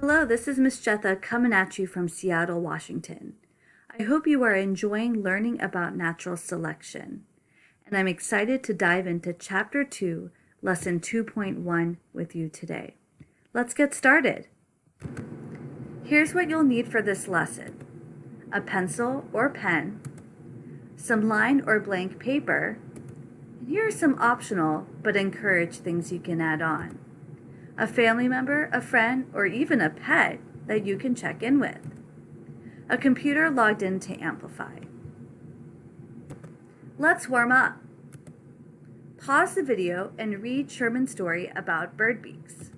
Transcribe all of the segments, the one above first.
Hello, this is Miss Jetha coming at you from Seattle, Washington. I hope you are enjoying learning about natural selection, and I'm excited to dive into Chapter 2, Lesson 2.1 with you today. Let's get started. Here's what you'll need for this lesson. A pencil or pen, some line or blank paper, and here are some optional but encouraged things you can add on a family member, a friend, or even a pet that you can check in with. A computer logged in to Amplify. Let's warm up. Pause the video and read Sherman's story about bird beaks.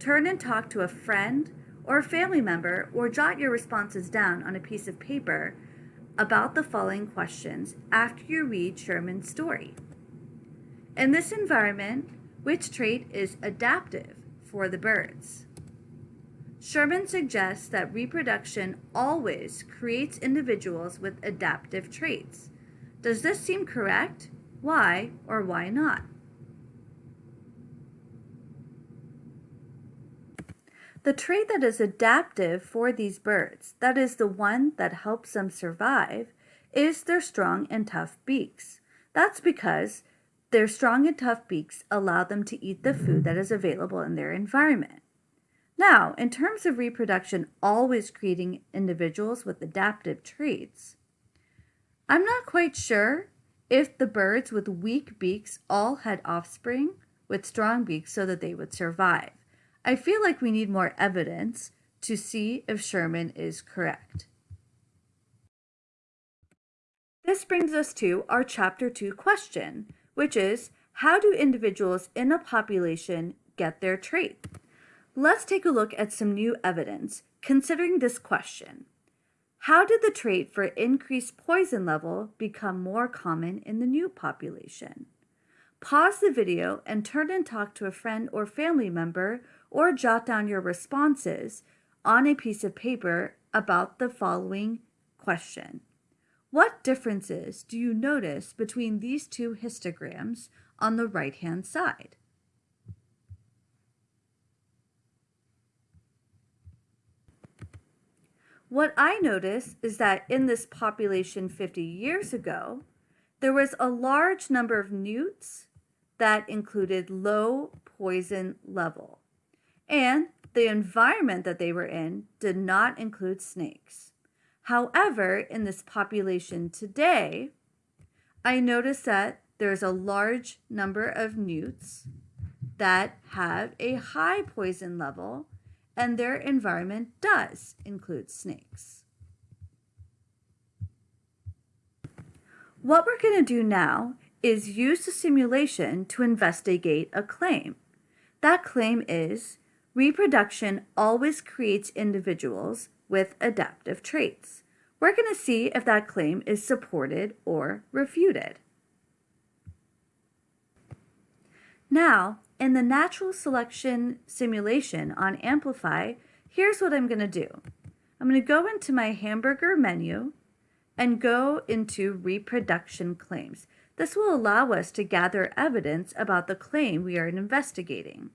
Turn and talk to a friend or a family member or jot your responses down on a piece of paper about the following questions after you read Sherman's story. In this environment, which trait is adaptive for the birds? Sherman suggests that reproduction always creates individuals with adaptive traits. Does this seem correct? Why or why not? The trait that is adaptive for these birds, that is the one that helps them survive, is their strong and tough beaks. That's because their strong and tough beaks allow them to eat the food that is available in their environment. Now, in terms of reproduction always creating individuals with adaptive traits, I'm not quite sure if the birds with weak beaks all had offspring with strong beaks so that they would survive. I feel like we need more evidence to see if Sherman is correct. This brings us to our chapter 2 question, which is how do individuals in a population get their trait? Let's take a look at some new evidence considering this question. How did the trait for increased poison level become more common in the new population? Pause the video and turn and talk to a friend or family member or jot down your responses on a piece of paper about the following question. What differences do you notice between these two histograms on the right-hand side? What I notice is that in this population 50 years ago, there was a large number of newts that included low poison level. And the environment that they were in did not include snakes. However, in this population today, I notice that there's a large number of newts that have a high poison level and their environment does include snakes. What we're going to do now is use the simulation to investigate a claim. That claim is reproduction always creates individuals with adaptive traits. We're going to see if that claim is supported or refuted. Now, in the natural selection simulation on Amplify, here's what I'm going to do. I'm going to go into my hamburger menu and go into reproduction claims. This will allow us to gather evidence about the claim we are investigating.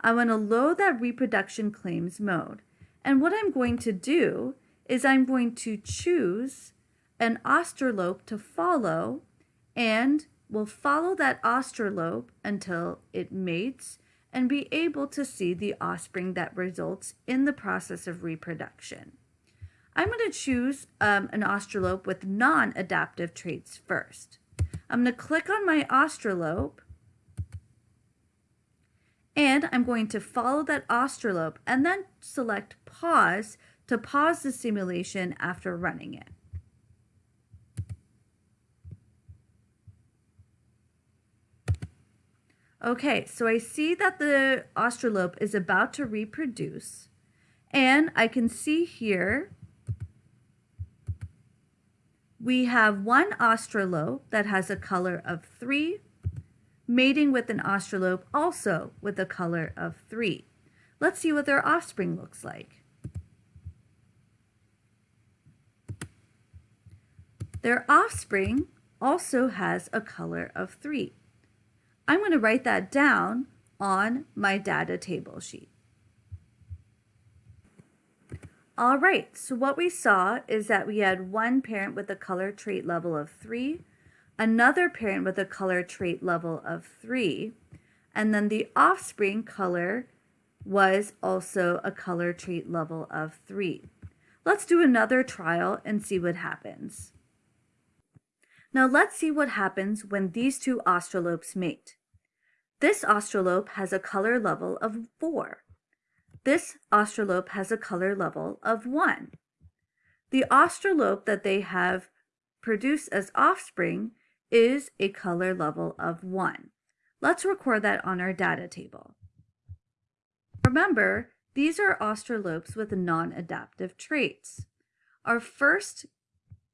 I want to load that reproduction claims mode. And what I'm going to do is I'm going to choose an australope to follow and we'll follow that australope until it mates and be able to see the offspring that results in the process of reproduction. I'm going to choose um, an australope with non-adaptive traits first. I'm going to click on my australope and I'm going to follow that australope and then select pause to pause the simulation after running it. Okay, so I see that the australope is about to reproduce and I can see here we have one australope that has a color of 3 mating with an australope also with a color of 3. Let's see what their offspring looks like. Their offspring also has a color of 3. I'm going to write that down on my data table sheet. All right, so what we saw is that we had one parent with a color trait level of three, another parent with a color trait level of three, and then the offspring color was also a color trait level of three. Let's do another trial and see what happens. Now let's see what happens when these two australopes mate. This australope has a color level of 4. This australope has a color level of 1. The australope that they have produced as offspring is a color level of 1. Let's record that on our data table. Remember, these are australopes with non-adaptive traits. Our first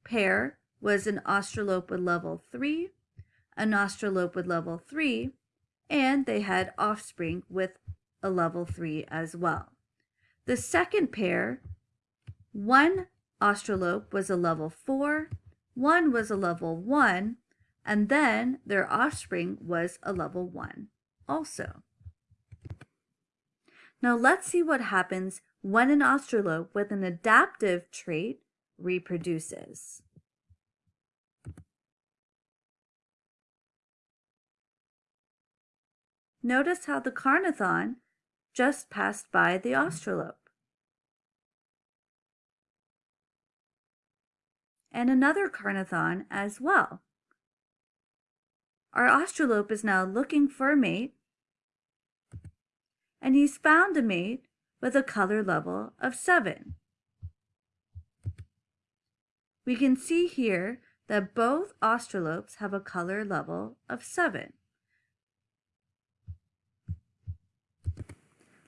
pair was an australope with level 3, an australope with level 3, and they had offspring with a level 3 as well. The second pair, one australope was a level 4, one was a level 1, and then their offspring was a level 1 also. Now let's see what happens when an australope with an adaptive trait reproduces. Notice how the Carnithon just passed by the Australope. And another Carnithon as well. Our Australope is now looking for a mate, and he's found a mate with a color level of 7. We can see here that both Australopes have a color level of 7.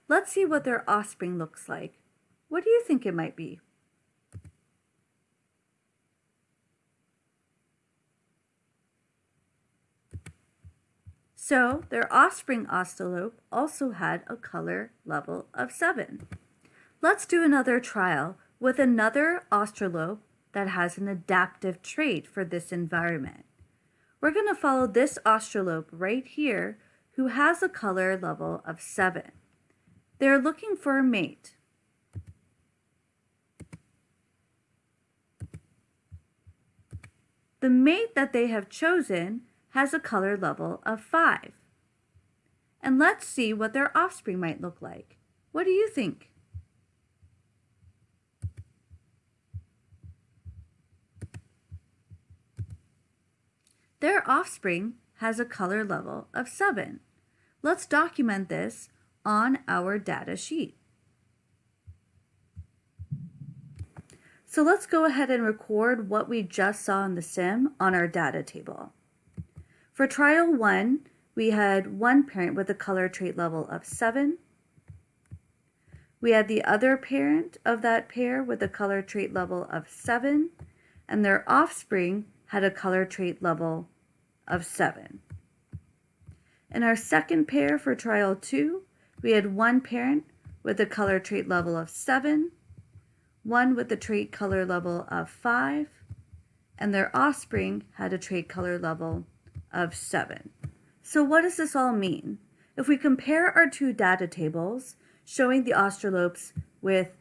Let's see what their offspring looks like. What do you think it might be? So their offspring australope also had a color level of 7. Let's do another trial with another australope that has an adaptive trait for this environment. We're going to follow this australope right here who has a color level of 7. They're looking for a mate. The mate that they have chosen has a color level of 5. And let's see what their offspring might look like. What do you think? Their offspring has a color level of 7. Let's document this on our data sheet. So let's go ahead and record what we just saw in the sim on our data table. For trial one, we had one parent with a color trait level of 7. We had the other parent of that pair with a color trait level of 7, and their offspring had a color trait level of 7. In our second pair for trial 2, we had one parent with a color trait level of 7, one with a trait color level of 5, and their offspring had a trait color level of 7. So what does this all mean? If we compare our two data tables showing the australopes with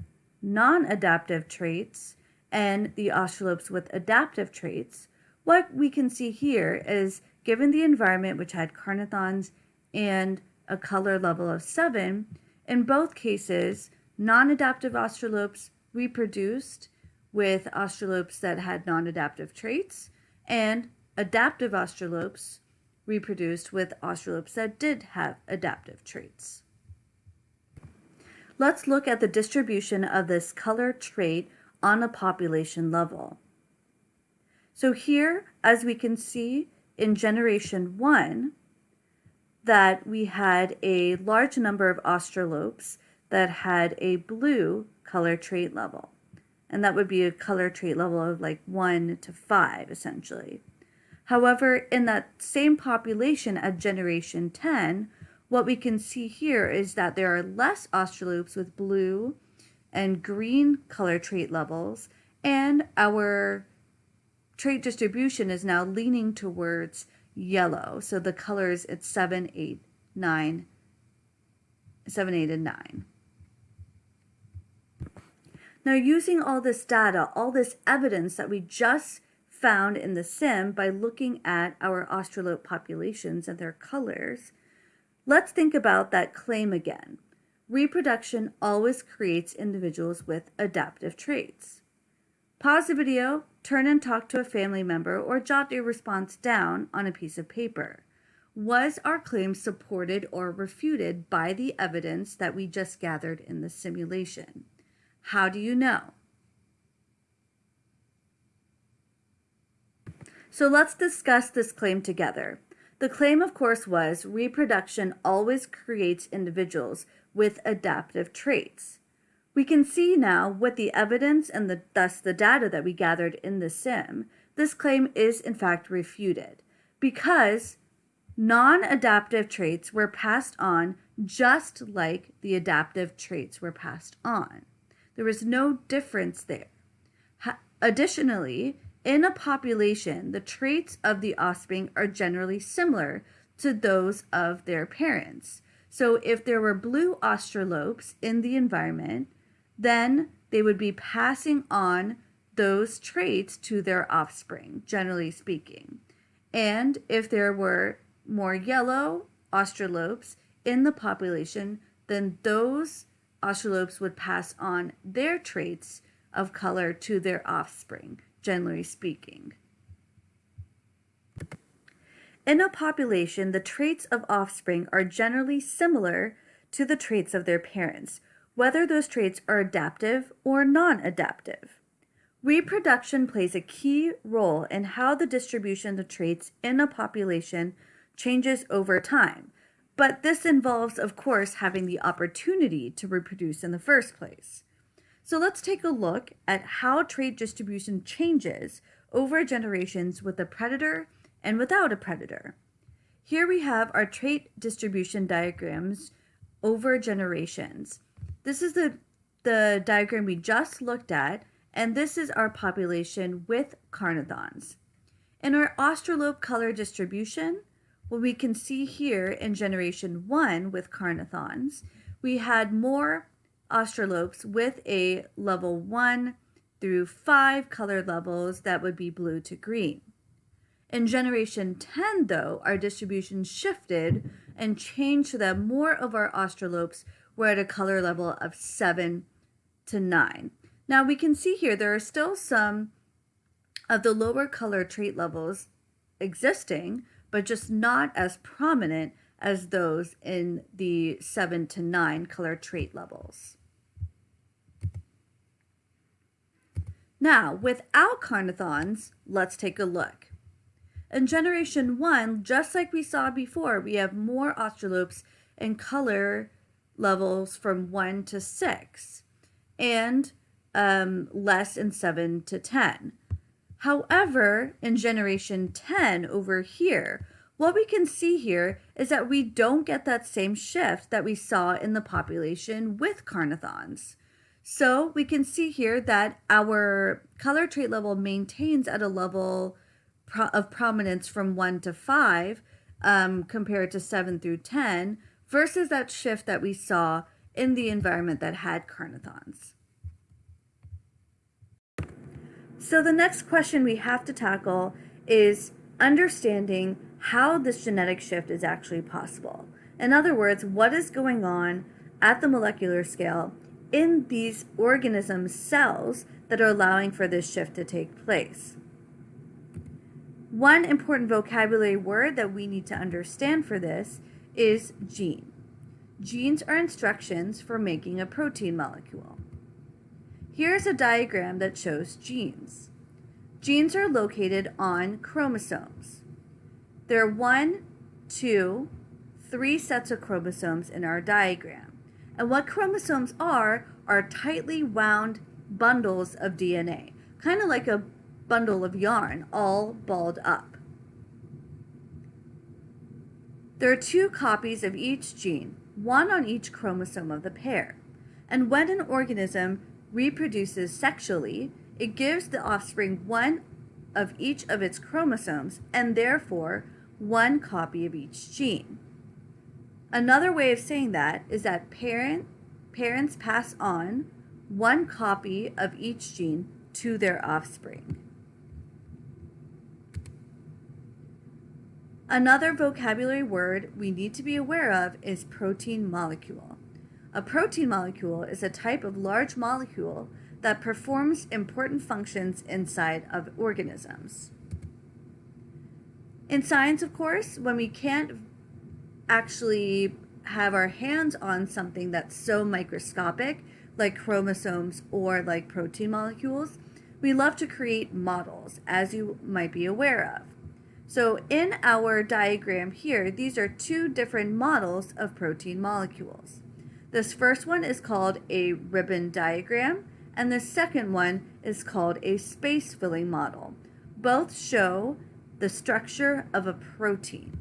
non-adaptive traits and the australopes with adaptive traits, what we can see here is given the environment which had carnithons and a color level of 7, in both cases, non-adaptive australopes reproduced with australopes that had non-adaptive traits, and adaptive australopes reproduced with australopes that did have adaptive traits. Let's look at the distribution of this color trait on a population level. So here, as we can see in generation 1, that we had a large number of australopes that had a blue color trait level. And that would be a color trait level of like 1 to 5, essentially. However, in that same population at generation 10, what we can see here is that there are less australopes with blue and green color trait levels, and our trait distribution is now leaning towards yellow. So the colors, it's 7, 8, 9, 7, 8, and 9. Now, using all this data, all this evidence that we just found in the sim by looking at our australope populations and their colors, let's think about that claim again. Reproduction always creates individuals with adaptive traits. Pause the video, turn and talk to a family member, or jot your response down on a piece of paper. Was our claim supported or refuted by the evidence that we just gathered in the simulation? How do you know? So let's discuss this claim together. The claim, of course, was reproduction always creates individuals with adaptive traits. We can see now with the evidence and the, thus the data that we gathered in the sim, this claim is in fact refuted because non-adaptive traits were passed on just like the adaptive traits were passed on. There was no difference there. Ha additionally, in a population, the traits of the offspring are generally similar to those of their parents. So if there were blue australopes in the environment, then they would be passing on those traits to their offspring, generally speaking. And if there were more yellow australopes in the population, then those australopes would pass on their traits of color to their offspring generally speaking. In a population, the traits of offspring are generally similar to the traits of their parents, whether those traits are adaptive or non-adaptive. Reproduction plays a key role in how the distribution of traits in a population changes over time, but this involves, of course, having the opportunity to reproduce in the first place. So let's take a look at how trait distribution changes over generations with a predator and without a predator. Here we have our trait distribution diagrams over generations. This is the, the diagram we just looked at, and this is our population with carnithons. In our australope color distribution, what we can see here in generation one with carnithons, we had more australopes with a level 1 through 5 color levels that would be blue to green. In generation 10, though, our distribution shifted and changed so that more of our australopes were at a color level of 7 to 9. Now we can see here there are still some of the lower color trait levels existing, but just not as prominent as those in the 7 to 9 color trait levels. Now, without carnithons, let's take a look. In generation 1, just like we saw before, we have more australopes in color levels from 1 to 6 and um, less in 7 to 10. However, in generation 10 over here, what we can see here is that we don't get that same shift that we saw in the population with carnithons. So we can see here that our color trait level maintains at a level pro of prominence from 1 to 5 um, compared to 7 through 10 versus that shift that we saw in the environment that had carnithons. So the next question we have to tackle is understanding how this genetic shift is actually possible. In other words, what is going on at the molecular scale in these organism cells that are allowing for this shift to take place. One important vocabulary word that we need to understand for this is gene. Genes are instructions for making a protein molecule. Here's a diagram that shows genes. Genes are located on chromosomes. There are one, two, three sets of chromosomes in our diagram. And what chromosomes are, are tightly wound bundles of DNA, kind of like a bundle of yarn, all balled up. There are two copies of each gene, one on each chromosome of the pair. And when an organism reproduces sexually, it gives the offspring one of each of its chromosomes and therefore one copy of each gene. Another way of saying that is that parent, parents pass on one copy of each gene to their offspring. Another vocabulary word we need to be aware of is protein molecule. A protein molecule is a type of large molecule that performs important functions inside of organisms. In science, of course, when we can't actually have our hands on something that's so microscopic, like chromosomes or like protein molecules, we love to create models, as you might be aware of. So in our diagram here, these are two different models of protein molecules. This first one is called a ribbon diagram, and the second one is called a space filling model. Both show the structure of a protein.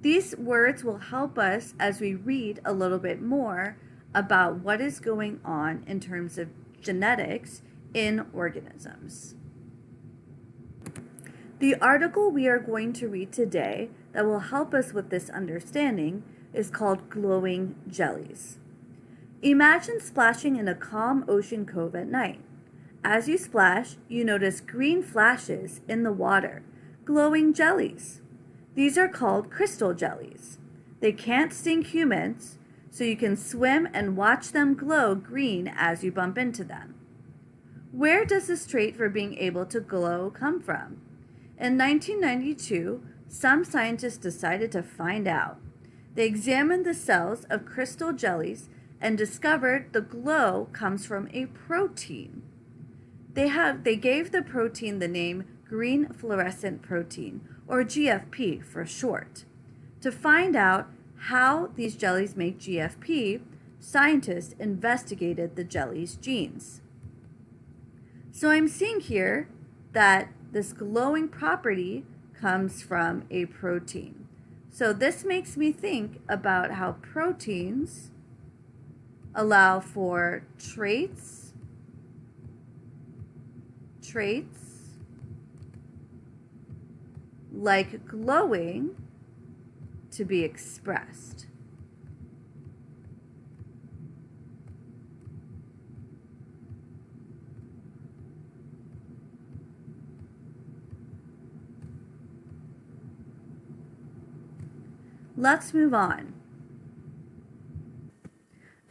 These words will help us as we read a little bit more about what is going on in terms of genetics in organisms. The article we are going to read today that will help us with this understanding is called Glowing Jellies. Imagine splashing in a calm ocean cove at night. As you splash, you notice green flashes in the water, glowing jellies. These are called crystal jellies. They can't sting humans, so you can swim and watch them glow green as you bump into them. Where does this trait for being able to glow come from? In 1992, some scientists decided to find out. They examined the cells of crystal jellies and discovered the glow comes from a protein. They, have, they gave the protein the name green fluorescent protein, or GFP for short. To find out how these jellies make GFP, scientists investigated the jelly's genes. So I'm seeing here that this glowing property comes from a protein. So this makes me think about how proteins allow for traits, traits like glowing to be expressed. Let's move on.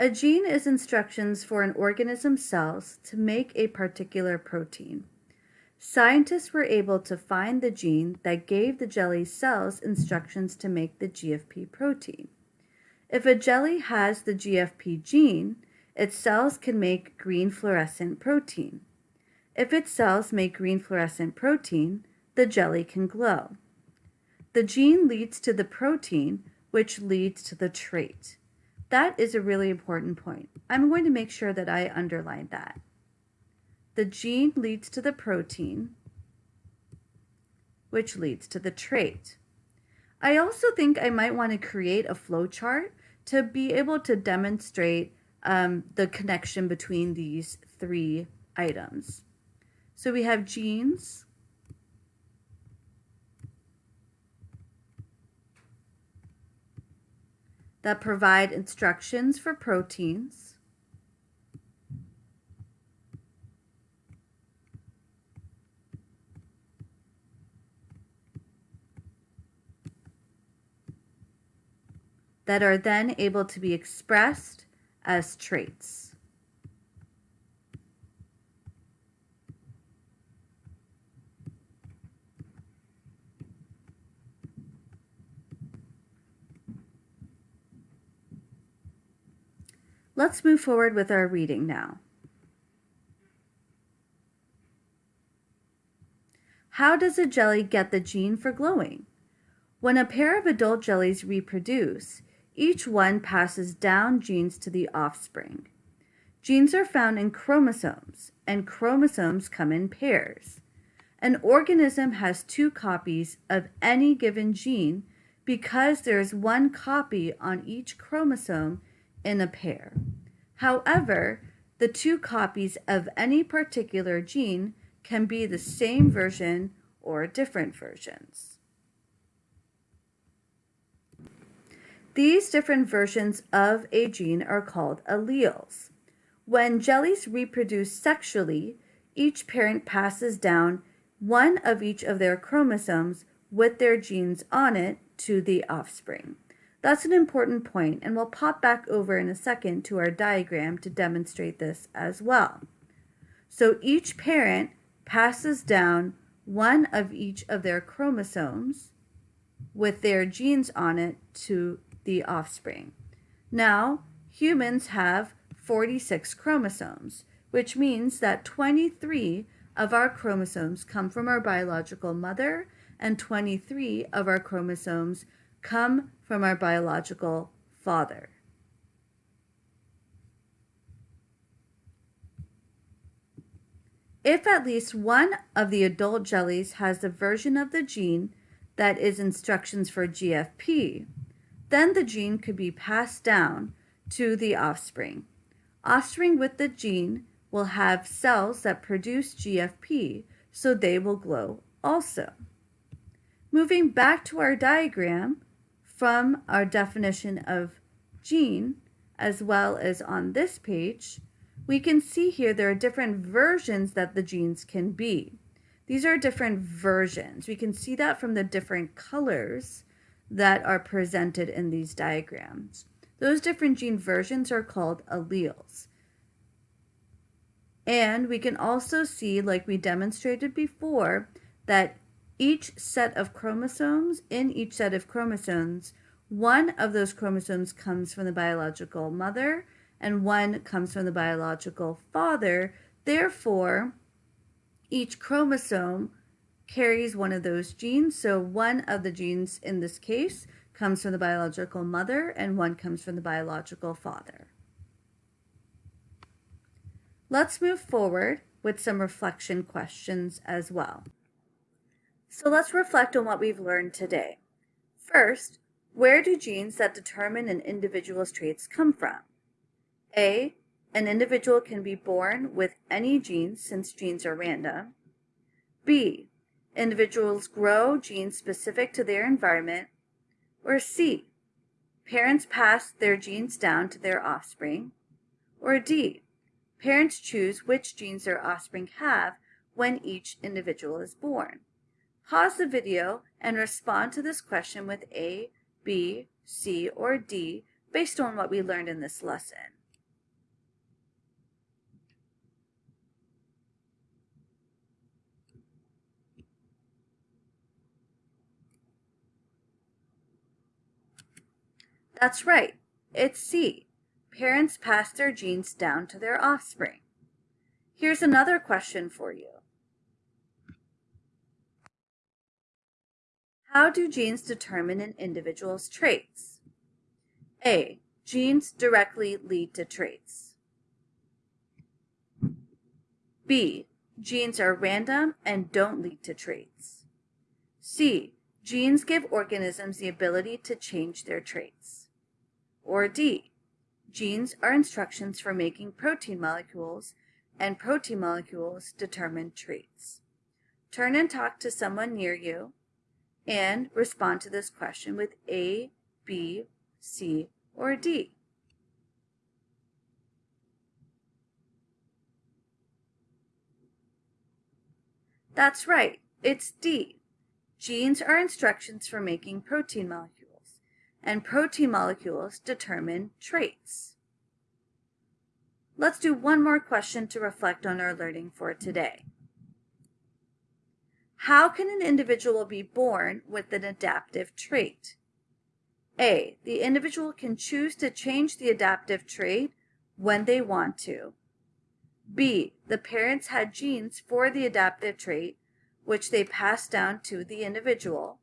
A gene is instructions for an organism's cells to make a particular protein. Scientists were able to find the gene that gave the jelly cells instructions to make the GFP protein. If a jelly has the GFP gene, its cells can make green fluorescent protein. If its cells make green fluorescent protein, the jelly can glow. The gene leads to the protein, which leads to the trait. That is a really important point. I'm going to make sure that I underline that. The gene leads to the protein, which leads to the trait. I also think I might want to create a flowchart to be able to demonstrate um, the connection between these three items. So we have genes, that provide instructions for proteins. that are then able to be expressed as traits. Let's move forward with our reading now. How does a jelly get the gene for glowing? When a pair of adult jellies reproduce, each one passes down genes to the offspring. Genes are found in chromosomes, and chromosomes come in pairs. An organism has two copies of any given gene because there is one copy on each chromosome in a pair. However, the two copies of any particular gene can be the same version or different versions. These different versions of a gene are called alleles. When jellies reproduce sexually, each parent passes down one of each of their chromosomes with their genes on it to the offspring. That's an important point, and we'll pop back over in a second to our diagram to demonstrate this as well. So each parent passes down one of each of their chromosomes with their genes on it to the offspring. Now, humans have 46 chromosomes, which means that 23 of our chromosomes come from our biological mother and 23 of our chromosomes come from our biological father. If at least one of the adult jellies has the version of the gene that is instructions for GFP, then the gene could be passed down to the offspring. Offspring with the gene will have cells that produce GFP, so they will glow also. Moving back to our diagram from our definition of gene, as well as on this page, we can see here there are different versions that the genes can be. These are different versions. We can see that from the different colors that are presented in these diagrams. Those different gene versions are called alleles. And we can also see, like we demonstrated before, that each set of chromosomes, in each set of chromosomes, one of those chromosomes comes from the biological mother and one comes from the biological father. Therefore, each chromosome carries one of those genes. So one of the genes in this case comes from the biological mother and one comes from the biological father. Let's move forward with some reflection questions as well. So let's reflect on what we've learned today. First, where do genes that determine an individual's traits come from? A. An individual can be born with any genes since genes are random. B. Individuals grow genes specific to their environment. Or C. Parents pass their genes down to their offspring. Or D. Parents choose which genes their offspring have when each individual is born. Pause the video and respond to this question with A, B, C, or D based on what we learned in this lesson. That's right, it's C. Parents pass their genes down to their offspring. Here's another question for you. How do genes determine an individual's traits? A. Genes directly lead to traits. B. Genes are random and don't lead to traits. C. Genes give organisms the ability to change their traits. Or D, genes are instructions for making protein molecules, and protein molecules determine traits. Turn and talk to someone near you and respond to this question with A, B, C, or D. That's right, it's D. Genes are instructions for making protein molecules and protein molecules determine traits. Let's do one more question to reflect on our learning for today. How can an individual be born with an adaptive trait? A. The individual can choose to change the adaptive trait when they want to. B. The parents had genes for the adaptive trait, which they passed down to the individual.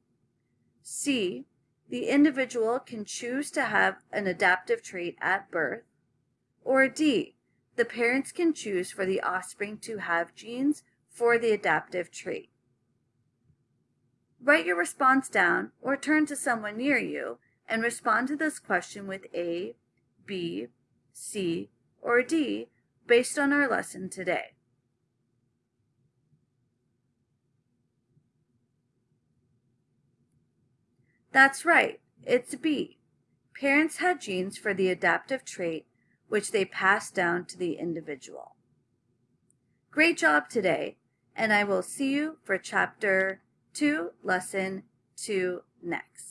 C. The individual can choose to have an adaptive trait at birth. Or D, the parents can choose for the offspring to have genes for the adaptive trait. Write your response down or turn to someone near you and respond to this question with A, B, C, or D based on our lesson today. That's right, it's B. parents had genes for the adaptive trait which they passed down to the individual. Great job today, and I will see you for chapter 2, lesson 2 next.